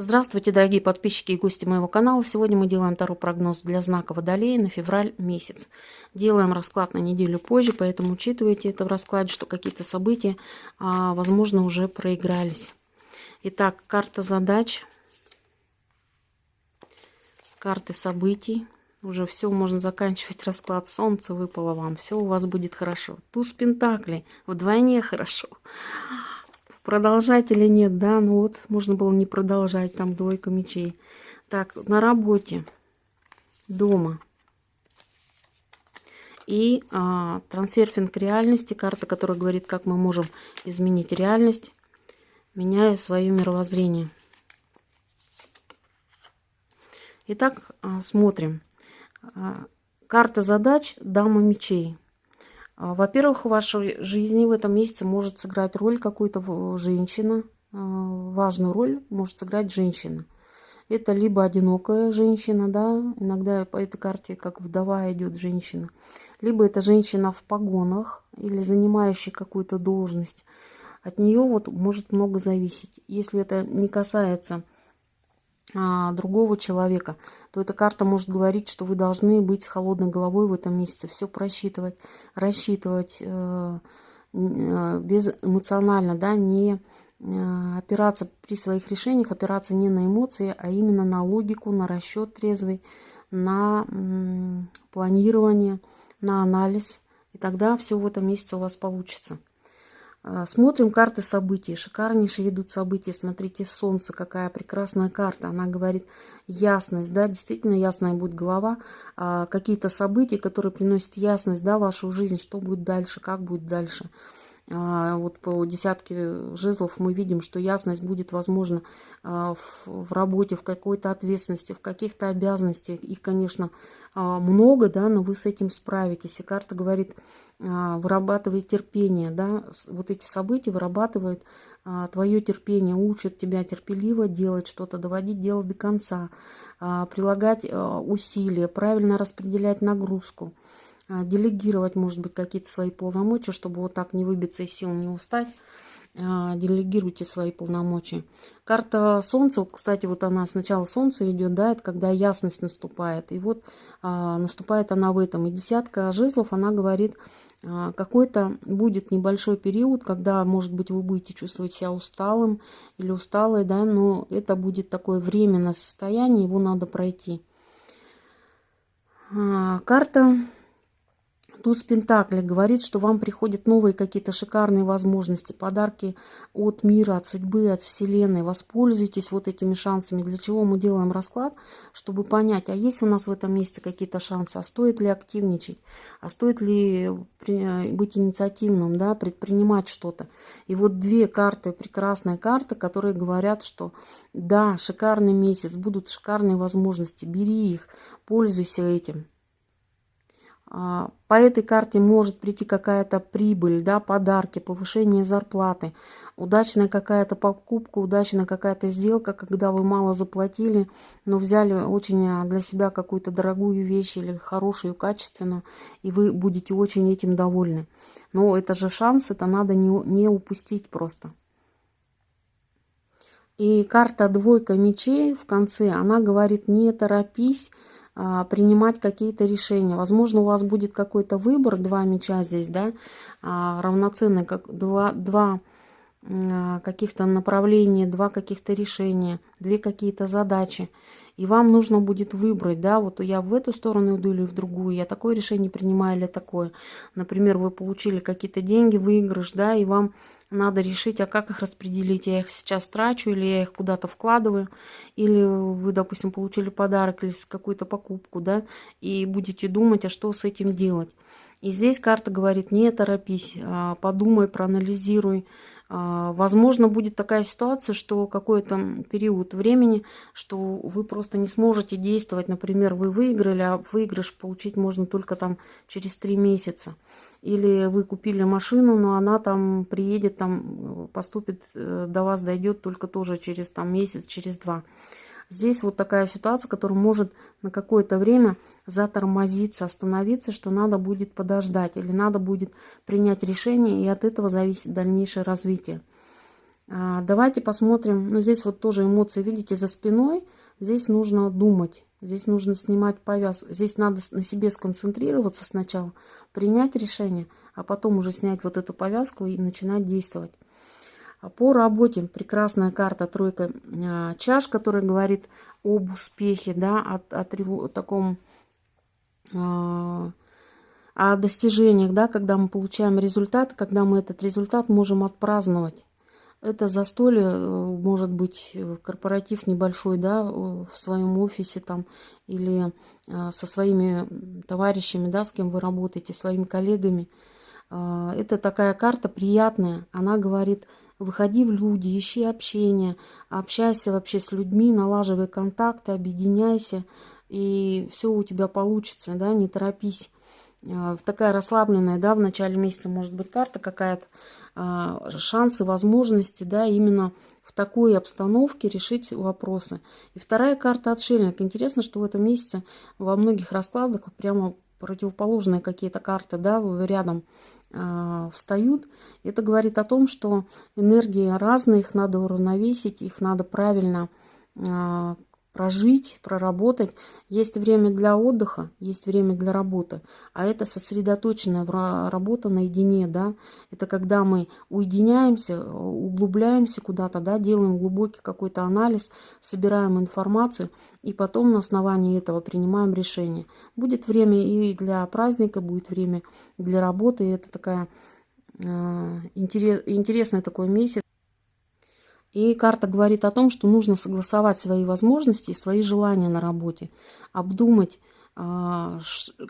Здравствуйте, дорогие подписчики и гости моего канала. Сегодня мы делаем второй прогноз для знака Водолея на февраль месяц. Делаем расклад на неделю позже, поэтому учитывайте это в раскладе, что какие-то события, а, возможно, уже проигрались. Итак, карта задач, карты событий. Уже все, можно заканчивать расклад. Солнце выпало вам, все у вас будет хорошо. Туз Пентаклей, вдвойне хорошо продолжать или нет, да, ну вот, можно было не продолжать, там двойка мечей. Так, на работе, дома. И а, трансерфинг реальности, карта, которая говорит, как мы можем изменить реальность, меняя свое мировоззрение. Итак, а, смотрим. А, карта задач, дама мечей. А, во-первых, в вашей жизни в этом месяце может сыграть роль какую-то женщина. А, важную роль может сыграть женщина. Это либо одинокая женщина, да, иногда по этой карте как вдова идет женщина, либо это женщина в погонах или занимающая какую-то должность. От нее вот может много зависеть. Если это не касается другого человека, то эта карта может говорить, что вы должны быть с холодной головой в этом месяце, все просчитывать, рассчитывать э, э, без эмоционально, да, не э, опираться при своих решениях, опираться не на эмоции, а именно на логику, на расчет трезвый, на м, планирование, на анализ. И тогда все в этом месяце у вас получится. А, смотрим карты событий. Шикарнейшие идут события. Смотрите, солнце, какая прекрасная карта. Она говорит ясность, да, действительно ясная будет голова. А, какие-то события, которые приносят ясность, да, в вашу жизнь, что будет дальше, как будет дальше. А, вот по десятке жезлов мы видим, что ясность будет возможна в работе, в какой-то ответственности, в каких-то обязанностях. Их, конечно, много, да, но вы с этим справитесь. И карта говорит, а, вырабатывает терпение, да, вот эти события вырабатывают а, твое терпение, учат тебя терпеливо делать что-то, доводить дело до конца, а, прилагать усилия, правильно распределять нагрузку, делегировать, может быть, какие-то свои полномочия, чтобы вот так не выбиться из сил, не устать. Делегируйте свои полномочия. Карта Солнца, кстати, вот она сначала Солнце идет, да, это когда ясность наступает. И вот наступает она в этом. И десятка жезлов, она говорит а, какой-то будет небольшой период, когда, может быть, вы будете чувствовать себя усталым или усталой, да, но это будет такое временное состояние, его надо пройти. А, карта Туз Пентакли говорит, что вам приходят новые какие-то шикарные возможности, подарки от мира, от судьбы, от Вселенной. Воспользуйтесь вот этими шансами. Для чего мы делаем расклад? Чтобы понять, а есть у нас в этом месте какие-то шансы, а стоит ли активничать, а стоит ли быть инициативным, да, предпринимать что-то. И вот две карты, прекрасные карты, которые говорят, что да, шикарный месяц, будут шикарные возможности, бери их, пользуйся этим. А, по этой карте может прийти какая-то прибыль, да, подарки, повышение зарплаты, удачная какая-то покупка, удачная какая-то сделка, когда вы мало заплатили, но взяли очень а, для себя какую-то дорогую вещь или хорошую, качественную, и вы будете очень этим довольны. Но это же шанс, это надо не, не упустить просто. И карта двойка мечей в конце, она говорит, не торопись, принимать какие-то решения. Возможно, у вас будет какой-то выбор, два меча здесь, да, а, равноценные, как два, два а, каких-то направления, два каких-то решения, две какие-то задачи. И вам нужно будет выбрать, да, вот я в эту сторону иду или в другую, я такое решение принимаю или такое. Например, вы получили какие-то деньги, выигрыш, да, и вам надо решить, а как их распределить. Я их сейчас трачу или я их куда-то вкладываю. Или вы, допустим, получили подарок или какую-то покупку, да, и будете думать, а что с этим делать. И здесь карта говорит, не торопись, а подумай, проанализируй, возможно, будет такая ситуация, что какой-то период времени, что вы просто не сможете действовать. Например, вы выиграли, а выигрыш получить можно только там через три месяца. Или вы купили машину, но она там приедет, там поступит, э, до вас дойдет только тоже через там месяц, через два. Здесь вот такая ситуация, которая может на какое-то время затормозиться, остановиться, что надо будет подождать или надо будет принять решение, и от этого зависит дальнейшее развитие. А, давайте посмотрим. Ну, здесь вот тоже эмоции, видите, за спиной. Здесь нужно думать. Здесь нужно снимать повязку. Здесь надо на себе сконцентрироваться сначала, принять решение, а потом уже снять вот эту повязку и начинать действовать. А по работе прекрасная карта тройка а, чаш, которая говорит об успехе, да, от, от, от таком о достижениях, да, когда мы получаем результат, когда мы этот результат можем отпраздновать. Это застолье, э, может быть, э, корпоратив небольшой, да, в своем офисе там, или э, со своими товарищами, да, с кем вы работаете, своими коллегами. Это такая карта приятная. Она говорит, выходи в люди, ищи общение, общайся вообще с людьми, налаживай контакты, объединяйся, и все у тебя получится, да, не торопись. А, такая расслабленная, да, в начале месяца может быть карта какая-то, а, шансы, возможности, да, именно в такой обстановке решить вопросы. И вторая карта отшельник. Интересно, что в этом месяце во многих раскладах прямо противоположные какие-то карты, да, рядом э, встают. Это говорит о том, что энергии разные, их надо уравновесить, их надо правильно э, прожить, проработать. Есть время для отдыха, есть время для работы. А это сосредоточенная работа наедине, да. Это когда мы уединяемся, углубляемся куда-то, да, делаем глубокий какой-то анализ, собираем информацию и потом на основании этого принимаем решение. Будет время и для праздника, будет время для работы. И это такая э, интерес, интересный такой месяц. И карта говорит о том, что нужно согласовать свои возможности свои желания на работе, обдумать, а,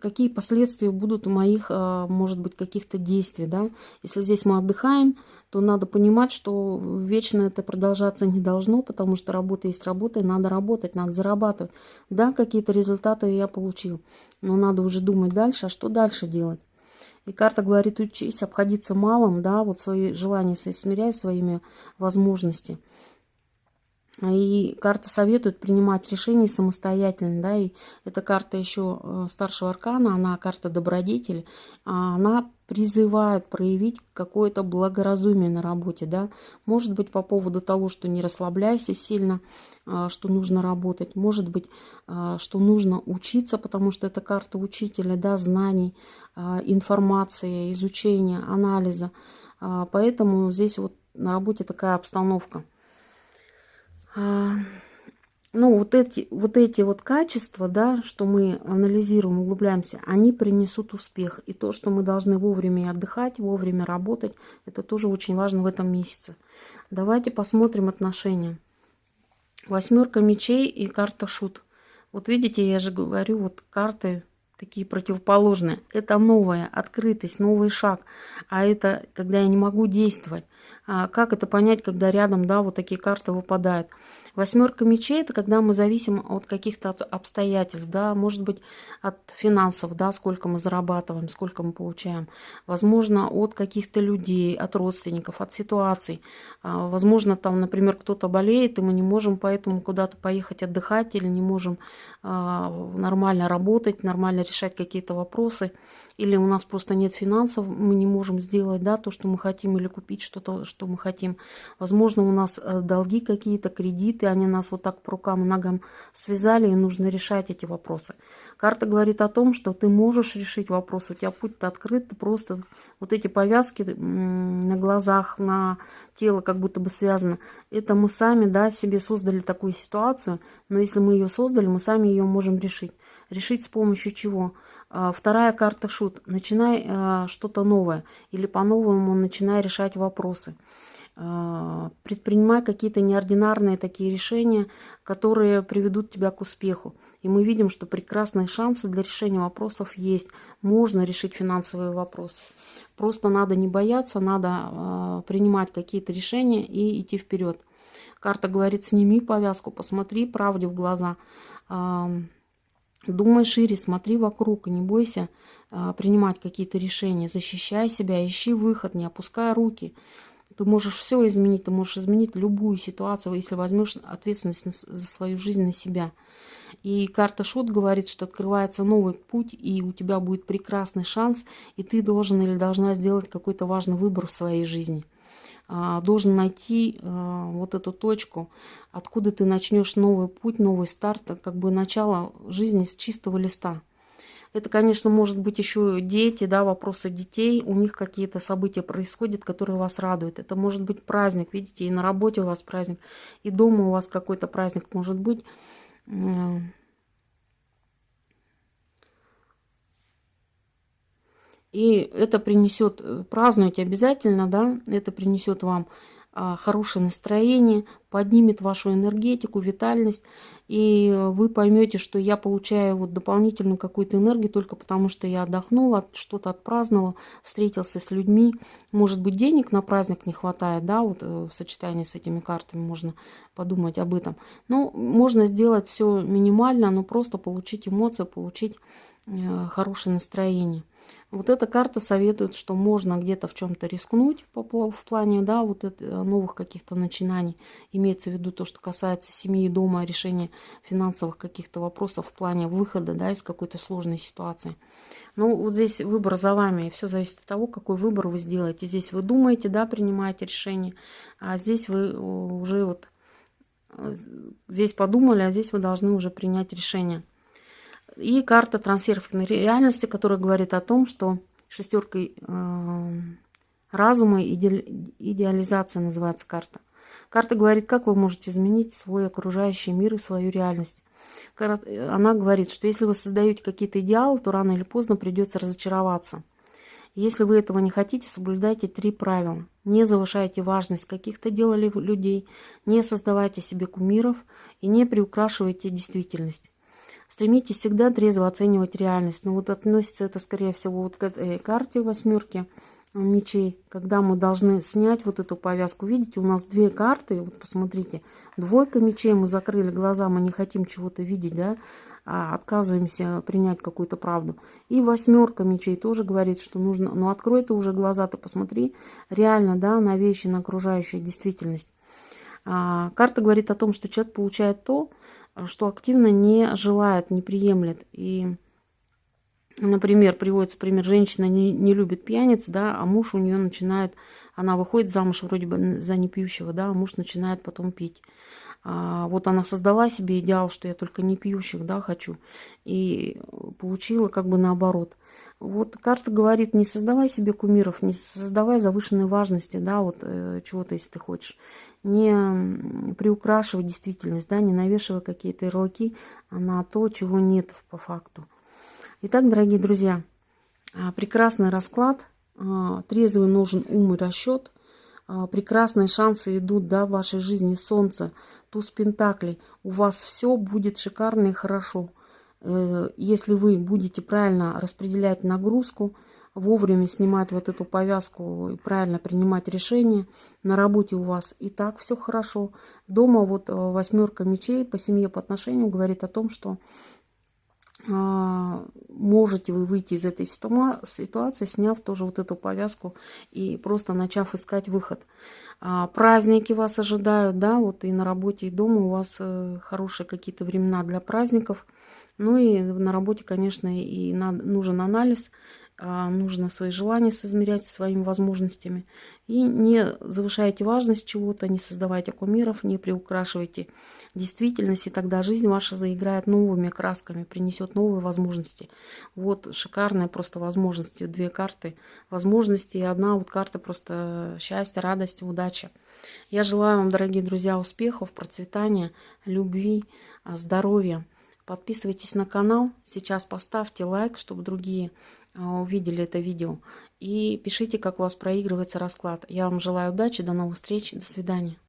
какие последствия будут у моих, а, может быть, каких-то действий. Да? Если здесь мы отдыхаем, то надо понимать, что вечно это продолжаться не должно, потому что работа есть работа, и надо работать, надо зарабатывать. Да, какие-то результаты я получил, но надо уже думать дальше, а что дальше делать. И карта говорит, учись обходиться малым, да, вот свои желания смиряй своими возможностями. И карта советует принимать решения самостоятельно, да, и эта карта еще э, старшего аркана, она карта добродетель, а она призывает проявить какое-то благоразумие на работе, да, может быть по поводу того, что не расслабляйся сильно, а, что нужно работать, может быть, а, что нужно учиться, потому что это карта учителя, да, знаний, а, информации, изучения, анализа, поэтому здесь вот на работе такая обстановка. Ну, вот эти, вот эти вот качества, да, что мы анализируем, углубляемся, они принесут успех. И то, что мы должны вовремя отдыхать, вовремя работать, это тоже очень важно в этом месяце. Давайте посмотрим отношения. Восьмерка мечей и карта шут. Вот видите, я же говорю, вот карты такие противоположные. Это новая открытость, новый шаг. А это когда я не могу действовать. А как это понять, когда рядом, да, вот такие карты выпадают? Восьмерка мечей – это когда мы зависим от каких-то обстоятельств, да, может быть, от финансов, да, сколько мы зарабатываем, сколько мы получаем. Возможно, от каких-то людей, от родственников, от ситуаций. А, возможно, там, например, кто-то болеет, и мы не можем поэтому куда-то поехать отдыхать или не можем а, нормально работать, нормально решать какие-то вопросы. Или у нас просто нет финансов, мы не можем сделать, да, то, что мы хотим, или купить что-то, что мы хотим. Возможно, у нас э, долги какие-то, кредиты, они нас вот так по рукам и ногам связали, и нужно решать эти вопросы. Карта говорит о том, что ты можешь решить вопрос, у тебя путь-то открыт, ты просто вот эти повязки на глазах, на тело как будто бы связано. Это мы сами, да, себе создали такую ситуацию, но если мы ее создали, мы сами ее можем решить. Решить с помощью чего? А, вторая карта шут. Начинай а, что-то новое или по-новому начинай решать вопросы. А, предпринимай какие-то неординарные такие решения, которые приведут тебя к успеху. И мы видим, что прекрасные шансы для решения вопросов есть. Можно решить финансовые вопросы. Просто надо не бояться, надо э, принимать какие-то решения и идти вперед. Карта говорит, сними повязку, посмотри правде в глаза. Э, думай шире, смотри вокруг, не бойся принимать какие-то решения. Защищай себя, ищи выход, не опускай руки. Ты можешь все изменить, ты можешь изменить любую ситуацию, если возьмешь ответственность за свою жизнь на себя. И карта Шут говорит, что открывается новый путь, и у тебя будет прекрасный шанс, и ты должен или должна сделать какой-то важный выбор в своей жизни. а, должен найти а, вот эту точку, откуда ты начнешь новый путь, новый старт, как бы начало жизни с чистого листа. Это, конечно, может быть еще дети, да, вопросы детей, у них какие-то события происходят, которые вас радуют. Это может быть праздник, видите, и на работе у вас праздник, и дома у вас какой-то праздник может быть. И это принесет, э, празднуйте обязательно, да, это принесет вам хорошее настроение, поднимет вашу энергетику, витальность, и вы поймете, что я получаю вот дополнительную какую-то энергию только потому, что я отдохнула, что-то отпраздновал, встретился с людьми. Может быть, денег на праздник не хватает, да, вот э, в сочетании с этими картами можно подумать об этом. Но можно сделать все минимально, но просто получить эмоции, получить э, хорошее настроение. Вот эта карта советует, что можно где-то в чем-то рискнуть в плане да, вот это, э, новых каких-то начинаний. Имеется в виду то, что касается семьи, дома, решения финансовых каких-то вопросов в плане выхода да, из какой-то сложной ситуации. Ну, вот здесь выбор за вами. Все зависит от того, какой выбор вы сделаете. Здесь вы думаете, да, принимаете решение, а здесь вы э, уже вот э, здесь подумали, а здесь вы должны уже принять решение. И карта трансерферной реальности, которая говорит о том, что шестеркой э, разума, иде, идеализация называется карта. Карта говорит, как вы можете изменить свой окружающий мир и свою реальность. Она говорит, что если вы создаете какие-то идеалы, то рано или поздно придется разочароваться. Если вы этого не хотите, соблюдайте три правила. Не завышайте важность каких-то дел или людей, не создавайте себе кумиров и не приукрашивайте действительность. Стремитесь всегда трезво оценивать реальность. Но вот относится это, скорее всего, вот к этой карте восьмерки мечей, когда мы должны снять вот эту повязку. Видите, у нас две карты, вот посмотрите, двойка мечей, мы закрыли глаза, мы не хотим чего-то видеть, да, а отказываемся принять какую-то правду. И восьмерка мечей тоже говорит, что нужно, ну открой ты уже глаза, ты посмотри реально, да, на вещи, на окружающую действительность. А, карта говорит о том, что человек получает то, что активно не желает, не приемлет. И, например, приводится пример, женщина не, не любит пьяниц, да, а муж у нее начинает, она выходит замуж вроде бы за непьющего, да, а муж начинает потом пить. А, вот она создала себе идеал, что я только не пьющих, да, хочу, и получила как бы наоборот. Вот карта говорит, не создавай себе кумиров, не создавай завышенной важности, да, вот э, чего-то, если ты хочешь не приукрашивай действительность, да, не навешивай какие-то ярлыки на то, чего нет по факту. Итак, дорогие друзья, а, прекрасный расклад, а, трезвый нужен ум и расчет, а, прекрасные шансы идут да, в вашей жизни, солнце, туз пентаклей, у вас все будет шикарно и хорошо. Э, если вы будете правильно распределять нагрузку, вовремя снимать вот эту повязку и правильно принимать решения. На работе у вас и так все хорошо. Дома вот э, восьмерка мечей по семье, по отношениям говорит о том, что а, можете вы выйти из этой ситуации, сняв тоже вот эту повязку и просто начав искать выход. А, праздники вас ожидают, да, вот и на работе, и дома у вас э, хорошие какие-то времена для праздников. Ну и на работе, конечно, и нужен анализ а, нужно свои желания соизмерять со своими возможностями. И не завышайте важность чего-то, не создавайте кумиров, не приукрашивайте действительность, и тогда жизнь ваша заиграет новыми красками, принесет новые возможности. Вот шикарные просто возможности, две карты возможности, и одна вот карта просто счастья, радости, удачи. Я желаю вам, дорогие друзья, успехов, процветания, любви, здоровья. Подписывайтесь на канал, сейчас поставьте лайк, чтобы другие а, увидели это видео. И пишите, как у вас проигрывается расклад. Я вам желаю удачи, до новых встреч, до свидания.